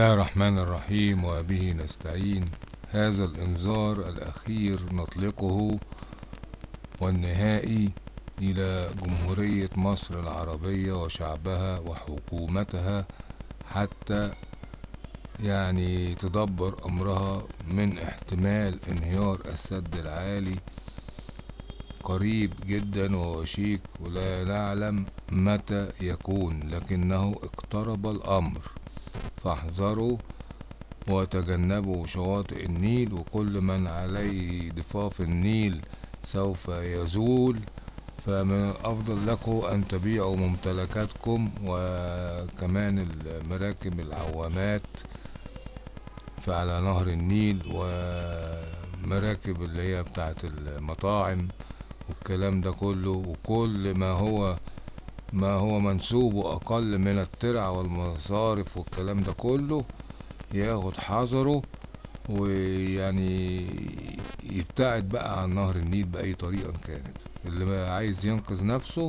الله الرحمن الرحيم وبه نستعين. هذا الإنذار الأخير نطلقه والنهائي إلى جمهورية مصر العربية وشعبها وحكومتها حتى يعني تدبر أمرها من احتمال انهيار السد العالي. قريب جدا ووشيك ولا نعلم متى يكون لكنه اقترب الأمر. فاحذروا وتجنبوا شواطئ النيل وكل من عليه ضفاف النيل سوف يزول. فمن الأفضل لكم أن تبيعوا ممتلكاتكم وكمان المراكب العوامات فعلى نهر النيل ومراكب اللي هي بتاعت المطاعم والكلام ده كله. وكل ما هو ما هو منسوبه أقل من الترع والمصارف والكلام ده كله ياخد حذره ويعني يبتعد بقى عن نهر النيل بأي طريقة كانت. اللي عايز ينقذ نفسه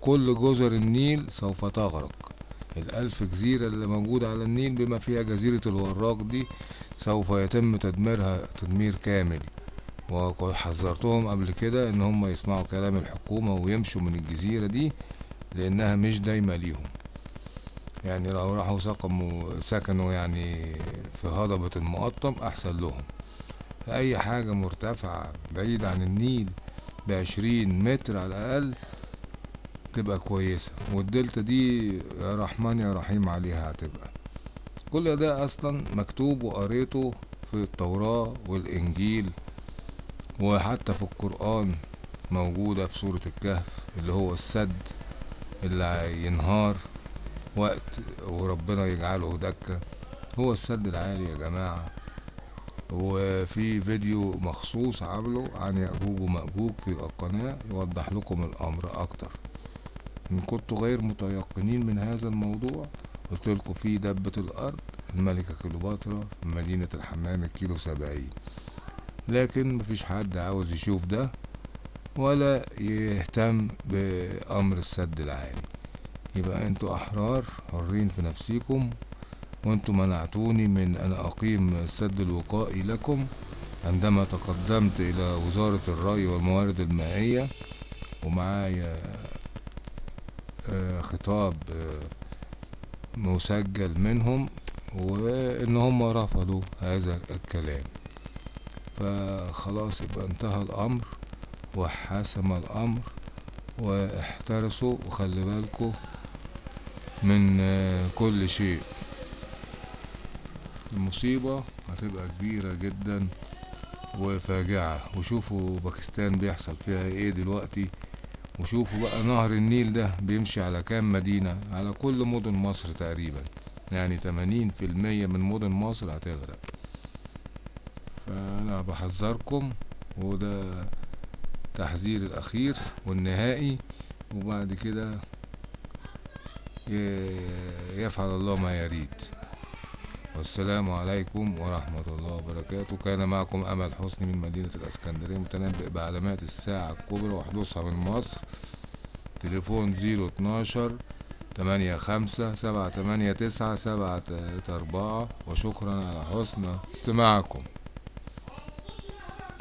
كل جزر النيل سوف تغرق. الألف جزيرة اللي موجودة على النيل بما فيها جزيرة الوراق دي سوف يتم تدميرها تدمير كامل. وحذرتهم قبل كده إن هم يسمعوا كلام الحكومة ويمشوا من الجزيرة دي لأنها مش دايمة ليهم. يعني لو راحوا سقموا سكنوا يعني في هضبة المقطم أحسن لهم. اي حاجة مرتفعة بعيد عن النيل بعشرين متر على الأقل تبقى كويسة. والدلتا دي يا رحمن يا رحيم عليها هتبقى. كل ده أصلا مكتوب وقريته في التوراة والإنجيل وحتى في القرآن موجودة في سورة الكهف اللي هو السد اللي ينهار وقت وربنا يجعله دكة. هو السد العالي يا جماعة. وفي فيديو مخصوص عامله عن يأجوج ومأجوج في القناة يوضح لكم الأمر أكتر. إن كنتوا غير متيقنين من هذا الموضوع قلت لكم في دبة الأرض الملكة كليوباترا في مدينة الحمام الكيلو سبعين. لكن مفيش حد عاوز يشوف ده ولا يهتم بأمر السد العالي. يبقى أنتوا أحرار حرين في نفسيكم وانتوا منعتوني من أن أقيم السد الوقائي لكم عندما تقدمت إلى وزارة الري والموارد المائية ومعايا خطاب مسجل منهم وإن هم رفضوا هذا الكلام. فخلاص يبقى انتهى الأمر وحسم الأمر واحترسوا وخلي بالكوا من كل شيء. المصيبة هتبقى كبيرة جدا وفاجعة. وشوفوا باكستان بيحصل فيها إيه دلوقتي. وشوفوا بقى نهر النيل ده بيمشي على كام مدينة؟ على كل مدن مصر تقريبا. يعني تمانين في المية من مدن مصر هتغرق. فأنا بحذركم وده تحذير الأخير والنهائي وبعد كده يفعل الله ما يريد. والسلام عليكم ورحمة الله وبركاته. كان معكم أمل حسني من مدينة الأسكندرية متنبئ بعلامات الساعة الكبرى وحدوثها من مصر. تليفون زيرو اتناشر تمانية خمسة سبعة تمانية تسعة سبعة تلاتة أربعة. وشكرا على حسن استماعكم.